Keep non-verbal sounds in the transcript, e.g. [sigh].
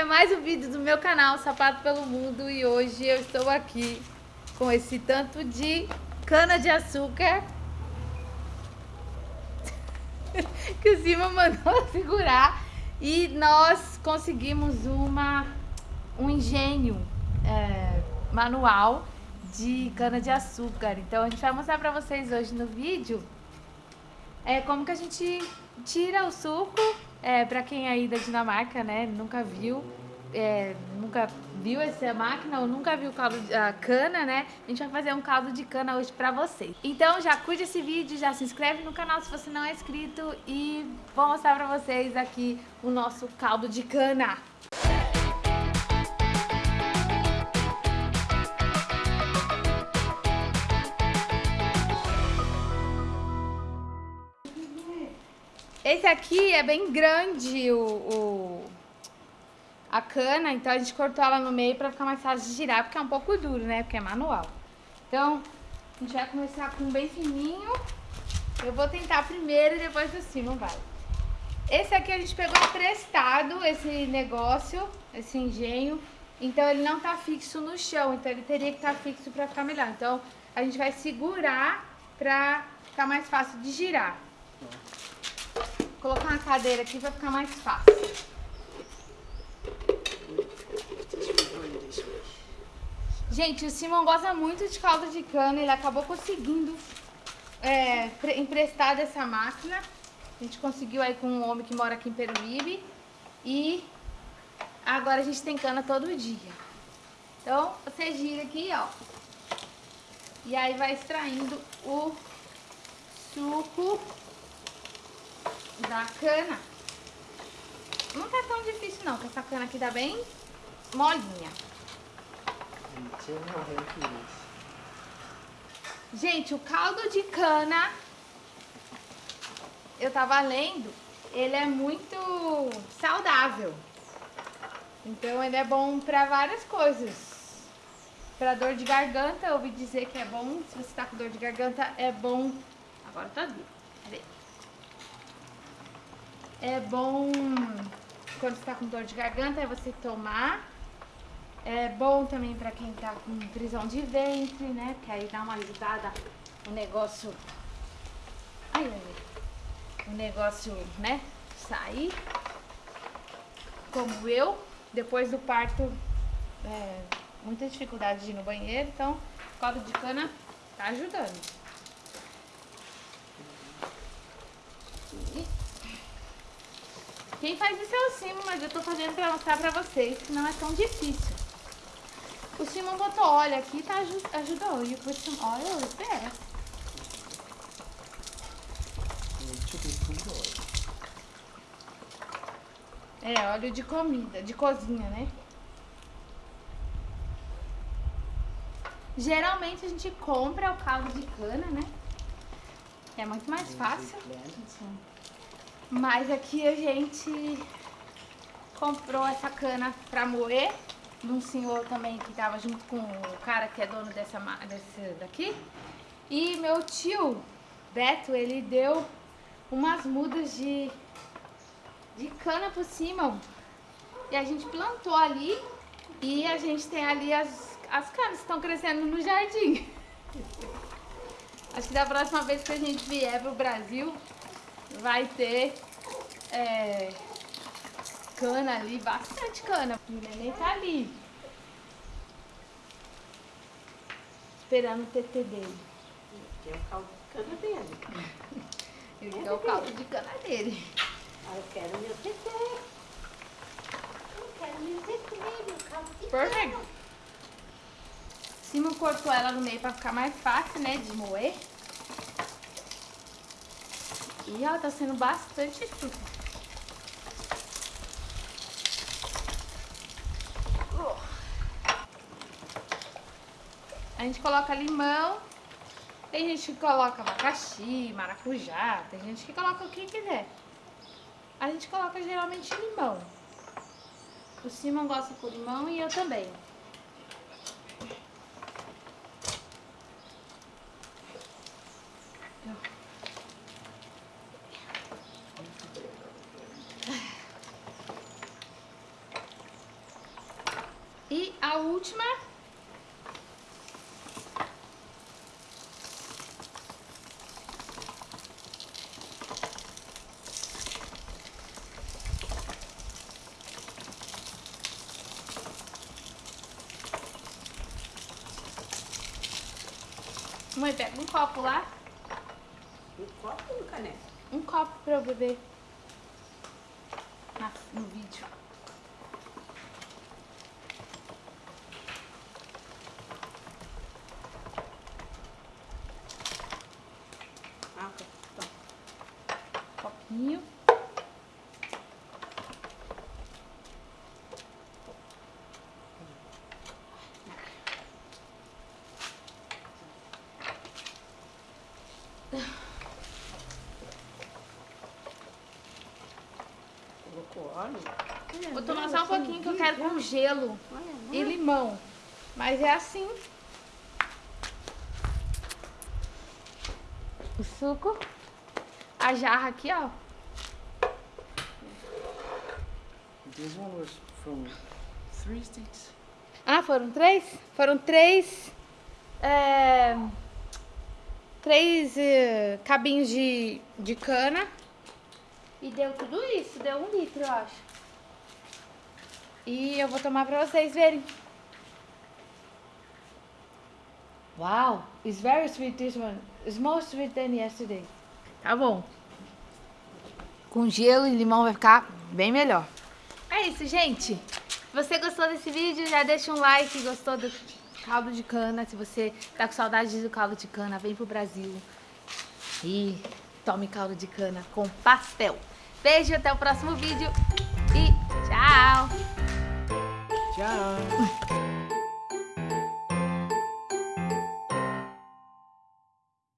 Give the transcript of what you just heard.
é mais um vídeo do meu canal Sapato pelo Mundo e hoje eu estou aqui com esse tanto de cana de açúcar [laughs] que o Cima mandou [laughs] segurar e nós conseguimos uma, um engenho é, manual de cana de açúcar. Então a gente vai mostrar pra vocês hoje no vídeo é, como que a gente tira o suco é, para quem aí da Dinamarca, né, nunca viu, é, nunca viu essa máquina ou nunca viu caldo de, a cana, né? A gente vai fazer um caldo de cana hoje pra vocês. Então já curte esse vídeo, já se inscreve no canal se você não é inscrito e vou mostrar pra vocês aqui o nosso caldo de cana. Esse aqui é bem grande, o, o, a cana, então a gente cortou ela no meio pra ficar mais fácil de girar, porque é um pouco duro, né? Porque é manual. Então, a gente vai começar com bem fininho. Eu vou tentar primeiro e depois do cima, vai. Esse aqui a gente pegou emprestado, esse negócio, esse engenho. Então ele não tá fixo no chão, então ele teria que estar tá fixo pra ficar melhor. Então a gente vai segurar pra ficar mais fácil de girar. Colocar uma cadeira aqui vai ficar mais fácil. Gente, o Simon gosta muito de caldo de cana, ele acabou conseguindo é, emprestar dessa máquina. A gente conseguiu aí com um homem que mora aqui em Peruíbe. E agora a gente tem cana todo dia. Então, você gira aqui, ó. E aí vai extraindo o suco da cana. Não tá tão difícil não, porque essa cana aqui tá bem molinha. Gente, o caldo de cana, eu tava lendo, ele é muito saudável. Então ele é bom pra várias coisas. Pra dor de garganta, eu ouvi dizer que é bom. Se você tá com dor de garganta, é bom. Agora tá duro. Cadê? É bom quando você tá com dor de garganta, é você tomar. É bom também pra quem tá com prisão de ventre, né? Que aí dá uma ajudada o negócio... Ai, ai, o negócio, né? Sair. Como eu, depois do parto, é, muita dificuldade de ir no banheiro, então caldo de cana tá ajudando. Quem faz isso é o Simon, mas eu tô fazendo pra mostrar pra vocês que não é tão difícil. O Simon botou óleo aqui e tá, ajudou. E o Simon, olha, espera. É, óleo de comida, de cozinha, né? Geralmente a gente compra o caldo de cana, né? É muito mais fácil. Mas aqui a gente comprou essa cana pra moer de um senhor também que tava junto com o cara que é dono dessa desse daqui. E meu tio, Beto, ele deu umas mudas de, de cana por cima. E a gente plantou ali e a gente tem ali as, as canas que estão crescendo no jardim. [laughs] Acho que da próxima vez que a gente vier pro Brasil, vai ter é, cana ali, bastante cana. O neném tá ali. Esperando o TT dele. [laughs] Ele quer o caldo de cana dele. Ele quer o caldo de cana dele. Eu quero meu TT. Eu quero meu TT, meu caldo de Perfeito. cana. Simon cortou ela no meio pra ficar mais fácil, né, de moer. E ela tá sendo bastante difícil. A gente coloca limão. Tem gente que coloca abacaxi, maracujá. Tem gente que coloca o que quiser. A gente coloca geralmente limão. O Simon gosta com limão e eu também. A última. Mãe, pega um copo lá. Um copo ou um caneco? Um copo pra eu beber. Na- no vídeo. Ah, ok. Então, Copinho. Colocou óleo? Vou tomar só um pouquinho que eu quero com gelo Olha, e limão. Mas é assim. O suco. A jarra aqui, ó. This one was from three sticks. Ah, foram três? Foram três. é, três é, cabinhos de, de cana. E deu tudo isso, deu um litro, eu acho. E eu vou tomar pra vocês verem. Wow, it's very sweet this one. It's more sweet than yesterday. Tá bom. Com gelo e limão vai ficar bem melhor. É isso, gente. Se você gostou desse vídeo, já deixa um like. Gostou do caldo de cana. Se você tá com saudade do caldo de cana, vem pro Brasil. E tome caldo de cana com pastel. Beijo, até o próximo vídeo. E tchau! Ciao.